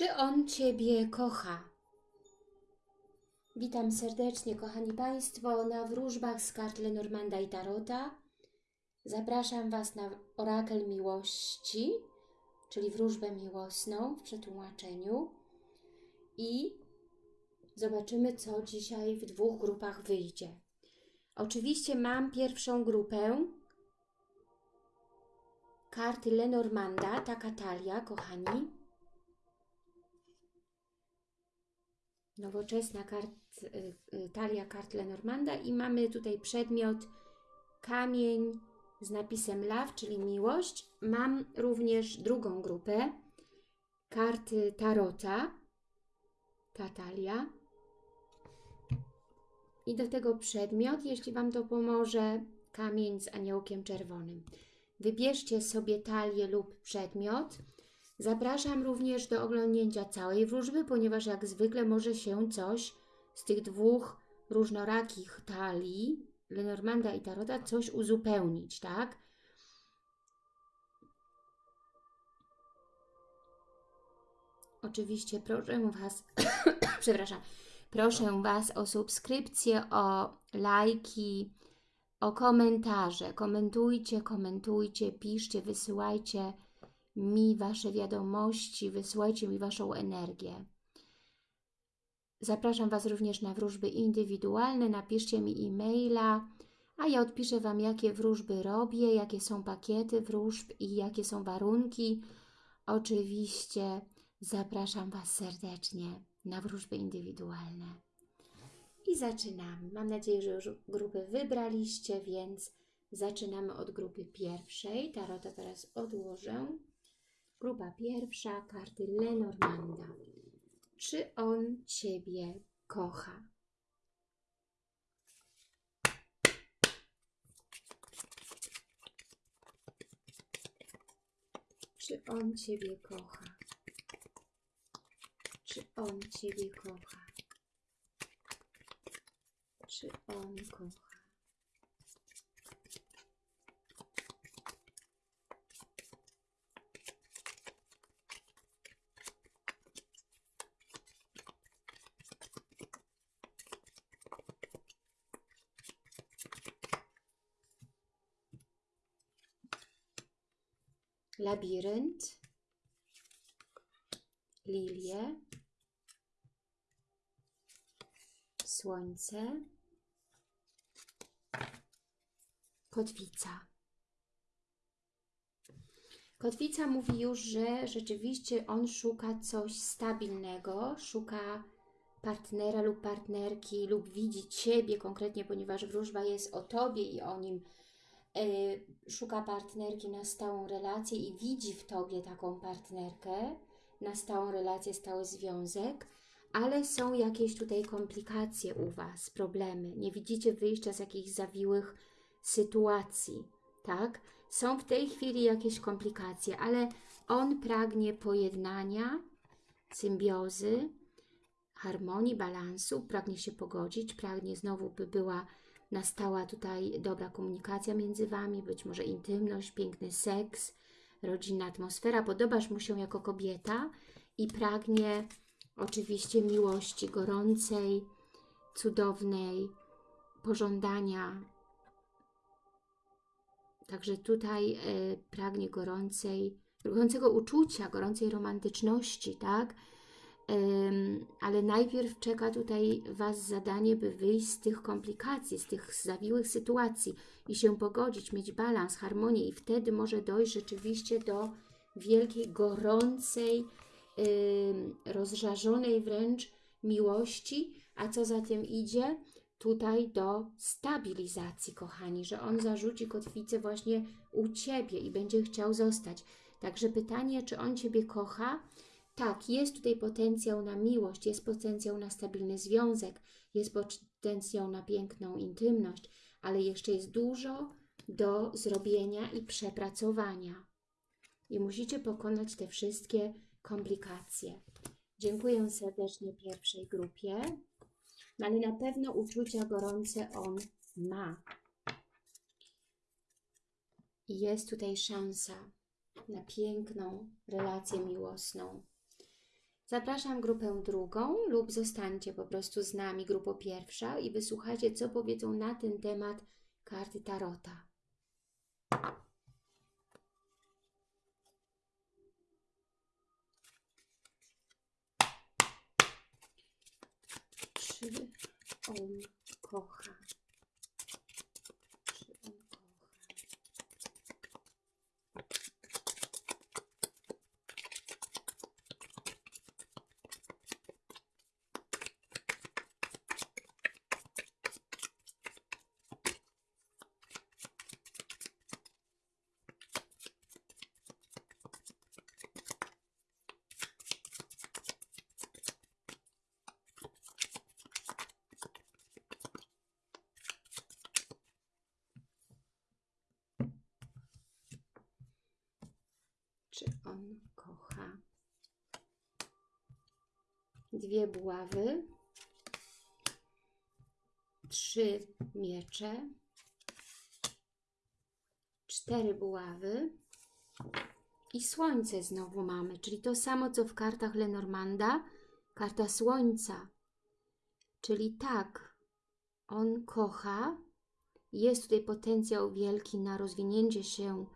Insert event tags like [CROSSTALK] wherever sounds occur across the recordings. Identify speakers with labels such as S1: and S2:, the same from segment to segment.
S1: Czy on Ciebie kocha? Witam serdecznie, kochani Państwo, na wróżbach z kart Lenormanda i Tarota. Zapraszam Was na orakel miłości, czyli wróżbę miłosną w przetłumaczeniu. I zobaczymy, co dzisiaj w dwóch grupach wyjdzie. Oczywiście mam pierwszą grupę, karty Lenormanda, taka talia, kochani. Nowoczesna kart, y, y, talia kart Lenormanda i mamy tutaj przedmiot kamień z napisem love, czyli miłość. Mam również drugą grupę, karty Tarota, ta talia. I do tego przedmiot, jeśli Wam to pomoże, kamień z aniołkiem czerwonym. Wybierzcie sobie talię lub przedmiot. Zapraszam również do oglądnięcia całej wróżby, ponieważ jak zwykle może się coś z tych dwóch różnorakich talii, Lenormanda i Tarota, coś uzupełnić, tak? Oczywiście proszę Was, [COUGHS] przepraszam, proszę Was o subskrypcję, o lajki, o komentarze. Komentujcie, komentujcie, piszcie, wysyłajcie mi Wasze wiadomości, wysyłajcie mi Waszą energię. Zapraszam Was również na wróżby indywidualne, napiszcie mi e-maila, a ja odpiszę Wam, jakie wróżby robię, jakie są pakiety wróżb i jakie są warunki. Oczywiście zapraszam Was serdecznie na wróżby indywidualne. I zaczynamy. Mam nadzieję, że już grupy wybraliście, więc zaczynamy od grupy pierwszej. Tarota teraz odłożę. Grupa pierwsza, karty Lenormanda. Czy on Ciebie kocha? Czy on Ciebie kocha? Czy on Ciebie kocha? Czy on kocha? Labirynt, lilie, słońce, kotwica. Kotwica mówi już, że rzeczywiście on szuka coś stabilnego, szuka partnera lub partnerki, lub widzi Ciebie konkretnie, ponieważ wróżba jest o Tobie i o nim. Yy, szuka partnerki na stałą relację i widzi w Tobie taką partnerkę, na stałą relację, stały związek, ale są jakieś tutaj komplikacje u Was, problemy. Nie widzicie wyjścia z jakichś zawiłych sytuacji, tak? Są w tej chwili jakieś komplikacje, ale on pragnie pojednania, symbiozy, harmonii, balansu, pragnie się pogodzić, pragnie znowu, by była nastała tutaj dobra komunikacja między Wami, być może intymność, piękny seks, rodzinna atmosfera. Podobasz mu się jako kobieta i pragnie oczywiście miłości gorącej, cudownej, pożądania. Także tutaj e, pragnie gorącej, gorącego uczucia, gorącej romantyczności, tak? Ale najpierw czeka tutaj Was zadanie, by wyjść z tych komplikacji, z tych zawiłych sytuacji i się pogodzić, mieć balans, harmonię i wtedy może dojść rzeczywiście do wielkiej, gorącej, rozżarzonej wręcz miłości, a co za tym idzie? Tutaj do stabilizacji, kochani, że on zarzuci kotwicę właśnie u Ciebie i będzie chciał zostać. Także pytanie, czy on Ciebie kocha? Tak, jest tutaj potencjał na miłość, jest potencjał na stabilny związek, jest potencjał na piękną intymność, ale jeszcze jest dużo do zrobienia i przepracowania. I musicie pokonać te wszystkie komplikacje. Dziękuję serdecznie pierwszej grupie, no ale na pewno uczucia gorące on ma. I jest tutaj szansa na piękną relację miłosną. Zapraszam grupę drugą lub zostańcie po prostu z nami, grupo pierwsza i wysłuchajcie, co powiedzą na ten temat karty Tarota. Czy on kocha? Czy on kocha? Czy on kocha? Dwie buławy, trzy miecze, cztery buławy. I słońce znowu mamy, czyli to samo co w kartach Lenormanda, karta słońca. Czyli tak, on kocha, jest tutaj potencjał wielki na rozwinięcie się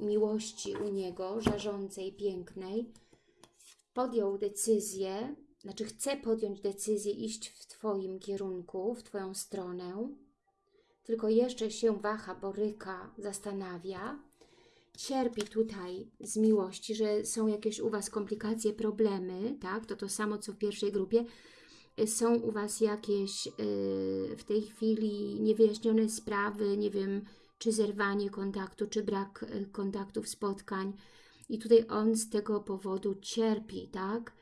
S1: miłości u niego, żarzącej, pięknej, podjął decyzję, znaczy chce podjąć decyzję iść w Twoim kierunku, w Twoją stronę, tylko jeszcze się waha, boryka, zastanawia, cierpi tutaj z miłości, że są jakieś u Was komplikacje, problemy, tak, to to samo co w pierwszej grupie, są u Was jakieś yy, w tej chwili niewyjaśnione sprawy, nie wiem, czy zerwanie kontaktu, czy brak y, kontaktów, spotkań. I tutaj on z tego powodu cierpi, tak?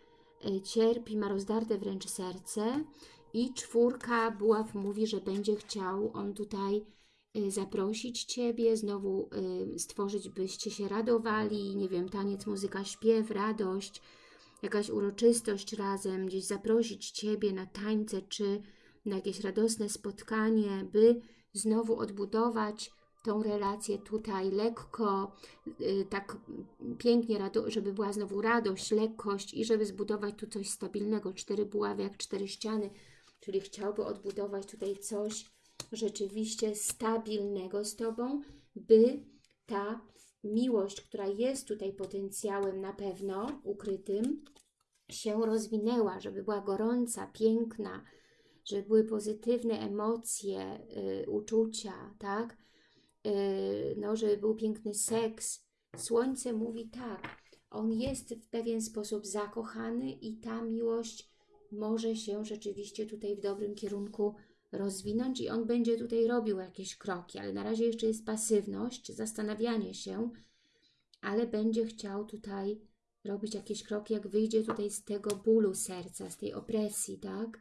S1: Y, Cierpi, ma rozdarte wręcz serce. I czwórka buław mówi, że będzie chciał on tutaj y, zaprosić Ciebie, znowu stworzyć, byście się radowali, nie wiem, taniec, muzyka, śpiew, radość, jakaś uroczystość razem, gdzieś zaprosić Ciebie na tańce, czy na jakieś radosne spotkanie, by znowu odbudować tą relację tutaj lekko, y, tak pięknie, żeby była znowu radość, lekkość i żeby zbudować tu coś stabilnego. Cztery buławy jak cztery ściany, czyli chciałby odbudować tutaj coś rzeczywiście stabilnego z Tobą, by ta miłość, która jest tutaj potencjałem na pewno ukrytym, się rozwinęła, żeby była gorąca, piękna, żeby były pozytywne emocje, y, uczucia, tak? Y, no, żeby był piękny seks. Słońce mówi tak, on jest w pewien sposób zakochany i ta miłość może się rzeczywiście tutaj w dobrym kierunku rozwinąć i on będzie tutaj robił jakieś kroki, ale na razie jeszcze jest pasywność, zastanawianie się, ale będzie chciał tutaj robić jakieś kroki, jak wyjdzie tutaj z tego bólu serca, z tej opresji, tak?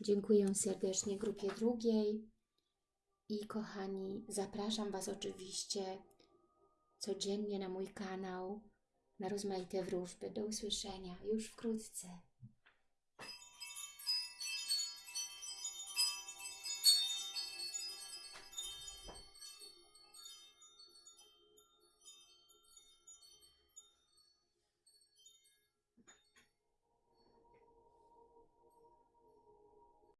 S1: Dziękuję serdecznie grupie drugiej. I kochani, zapraszam Was oczywiście codziennie na mój kanał, na rozmaite wróżby. Do usłyszenia już wkrótce.